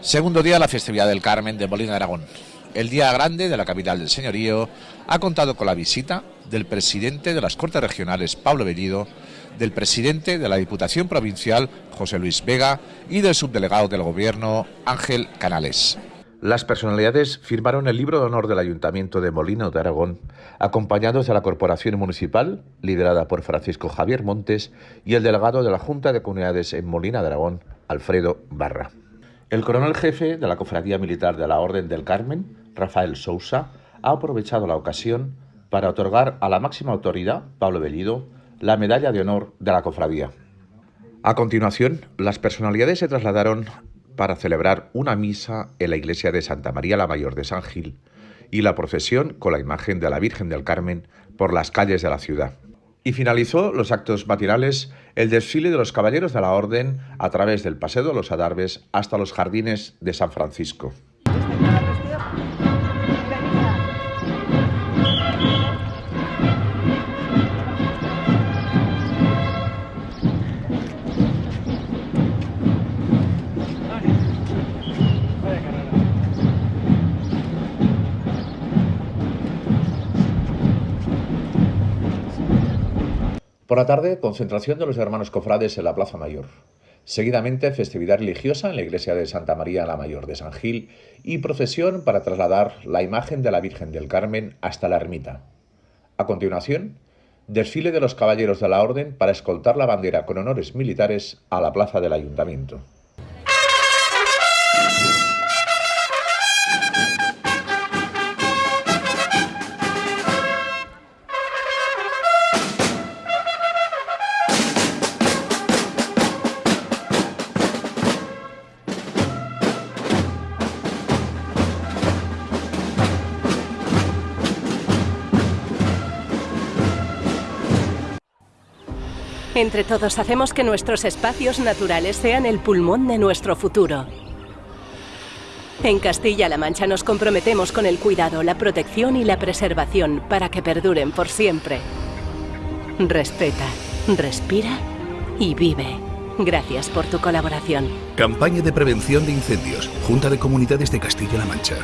Segundo día de la festividad del Carmen de Molina de Aragón. El día grande de la capital del señorío ha contado con la visita del presidente de las Cortes Regionales, Pablo Bellido, del presidente de la Diputación Provincial, José Luis Vega, y del subdelegado del Gobierno, Ángel Canales. Las personalidades firmaron el libro de honor del Ayuntamiento de Molina de Aragón, acompañados de la Corporación Municipal, liderada por Francisco Javier Montes, y el delegado de la Junta de Comunidades en Molina de Aragón, Alfredo Barra. El coronel jefe de la Cofradía Militar de la Orden del Carmen, Rafael Sousa, ha aprovechado la ocasión para otorgar a la máxima autoridad, Pablo Bellido, la medalla de honor de la cofradía. A continuación, las personalidades se trasladaron para celebrar una misa en la iglesia de Santa María la Mayor de San Gil y la procesión con la imagen de la Virgen del Carmen por las calles de la ciudad y finalizó los actos matinales el desfile de los caballeros de la Orden a través del Paseo de los Adarves hasta los jardines de San Francisco. Por la tarde, concentración de los hermanos cofrades en la Plaza Mayor. Seguidamente, festividad religiosa en la iglesia de Santa María la Mayor de San Gil y procesión para trasladar la imagen de la Virgen del Carmen hasta la ermita. A continuación, desfile de los caballeros de la Orden para escoltar la bandera con honores militares a la plaza del Ayuntamiento. Entre todos hacemos que nuestros espacios naturales sean el pulmón de nuestro futuro. En Castilla-La Mancha nos comprometemos con el cuidado, la protección y la preservación para que perduren por siempre. Respeta, respira y vive. Gracias por tu colaboración. Campaña de prevención de incendios. Junta de Comunidades de Castilla-La Mancha.